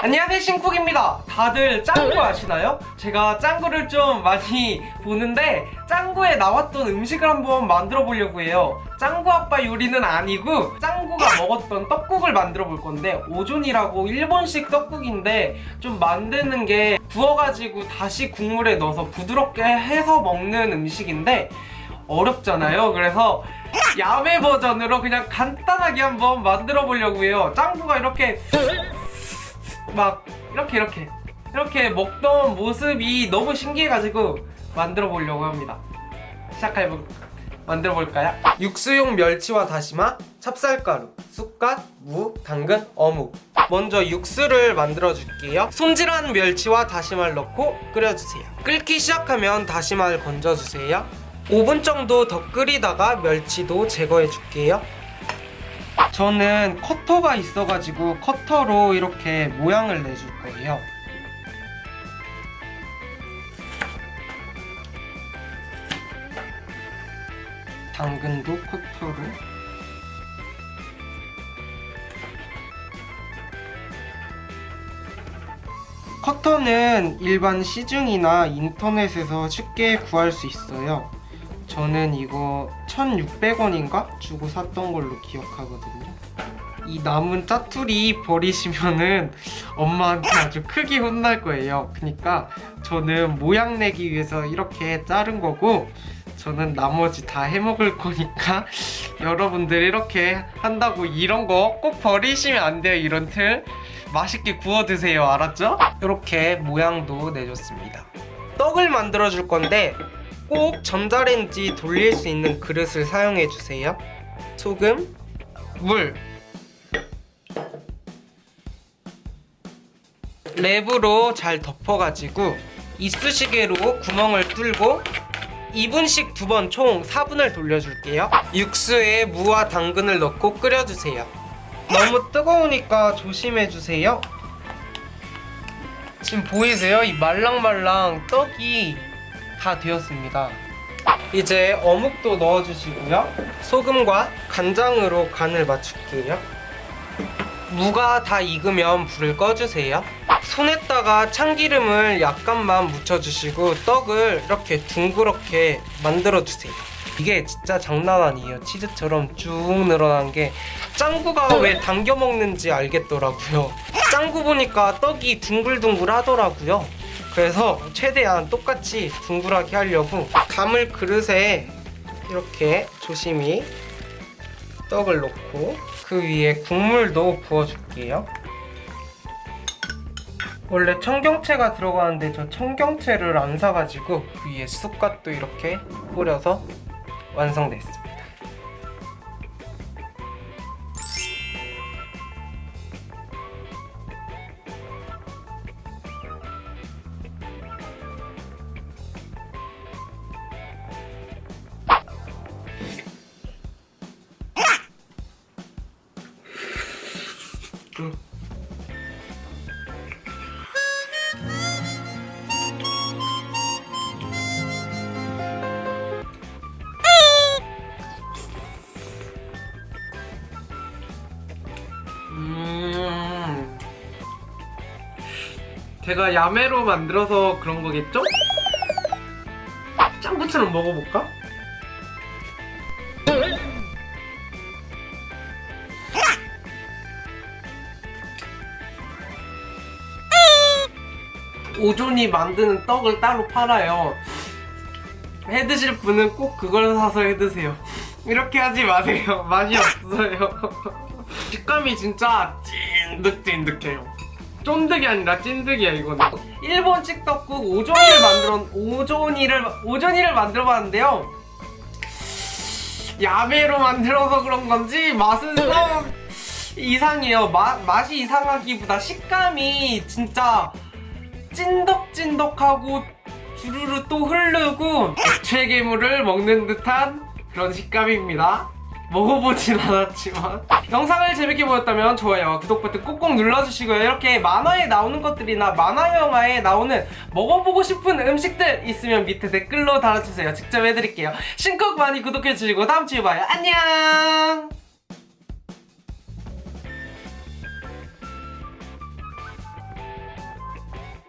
안녕하세요 신쿡입니다. 다들 짱구 아시나요? 제가 짱구를 좀 많이 보는데 짱구에 나왔던 음식을 한번 만들어 보려고 해요. 짱구 아빠 요리는 아니고 짱구가 먹었던 떡국을 만들어 볼 건데 오존이라고 일본식 떡국인데 좀 만드는 게 부어가지고 다시 국물에 넣어서 부드럽게 해서 먹는 음식인데 어렵잖아요. 그래서 야매 버전으로 그냥 간단하게 한번 만들어 보려고 해요. 짱구가 이렇게 막 이렇게 이렇게. 이렇게 먹던 모습이 너무 신기해가지고 만들어 보려고 합니다. 시작해 볼 만들어 볼까요? 육수용 멸치와 다시마, 찹쌀가루, 쑥갓, 무, 당근, 어묵. 먼저 육수를 만들어 줄게요. 손질한 멸치와 다시마를 넣고 끓여주세요. 끓기 시작하면 다시마를 건져주세요. 5분 정도 더 끓이다가 멸치도 제거해 줄게요 저는 커터가 있어가지고 커터로 이렇게 모양을 내줄 거예요. 당근도 커터로 커터는 일반 시중이나 인터넷에서 쉽게 구할 수 있어요. 저는 이거 1600원인가? 주고 샀던 걸로 기억하거든요 이 남은 짜투리 버리시면은 엄마한테 아주 크게 혼날 거예요 그러니까 저는 모양 내기 위해서 이렇게 자른 거고 저는 나머지 다 해먹을 거니까 여러분들 이렇게 한다고 이런 거 꼭 버리시면 안 돼요 이런 틀 맛있게 구워 드세요 알았죠? 이렇게 모양도 내줬습니다 떡을 만들어 줄 건데 꼭 전자레인지 돌릴 수 있는 그릇을 사용해 주세요. 소금, 물 랩으로 잘 덮어가지고 이쑤시개로 구멍을 뚫고 2분씩 두 번 총 4분을 돌려줄게요. 육수에 무와 당근을 넣고 끓여주세요. 너무 뜨거우니까 조심해주세요. 지금 보이세요? 이 말랑말랑 떡이 다 되었습니다. 이제 어묵도 넣어주시고요. 소금과 간장으로 간을 맞출게요. 무가 다 익으면 불을 꺼주세요. 손에다가 참기름을 약간만 묻혀주시고 떡을 이렇게 둥그렇게 만들어주세요. 이게 진짜 장난 아니에요. 치즈처럼 쭉 늘어난 게 짱구가 왜 당겨 먹는지 알겠더라고요. 짱구 보니까 떡이 둥글둥글 하더라고요 그래서 최대한 똑같이 둥글하게 하려고 감을 그릇에 이렇게 조심히 떡을 넣고 그 위에 국물도 부어줄게요. 원래 청경채가 들어가는데 저 청경채를 안 사가지고 그 위에 쑥갓도 이렇게 뿌려서 완성됐습니다 음. 음. 제가 야매로 만들어서 그런 거겠죠? 짱구처럼 먹어볼까? 오존이 만드는 떡을 따로 팔아요. 해드실 분은 꼭 그걸 사서 해드세요. 이렇게 하지 마세요. 맛이 없어요. 식감이 진짜 찐득찐득해요. 쫀득이 아니라 찐득이야 이거는. 일본 cik떡국 오존이를 만들어 오존이를 오존이를 만들어 봤는데요. 야매로 만들어서 그런 건지 맛은 좀 이상해요. 마, 맛이 이상하기보다 식감이 진짜 찐덕찐덕하고 주르르 또 흐르고 액체 괴물을 먹는 듯한 그런 식감입니다. 먹어보진 않았지만. 영상을 재밌게 보셨다면 좋아요와 구독 버튼 꼭꼭 눌러주시고요. 이렇게 만화에 나오는 것들이나 만화 영화에 나오는 먹어보고 싶은 음식들 있으면 밑에 댓글로 달아주세요. 직접 해드릴게요. 신곡 많이 구독해주시고 다음주에 봐요. 안녕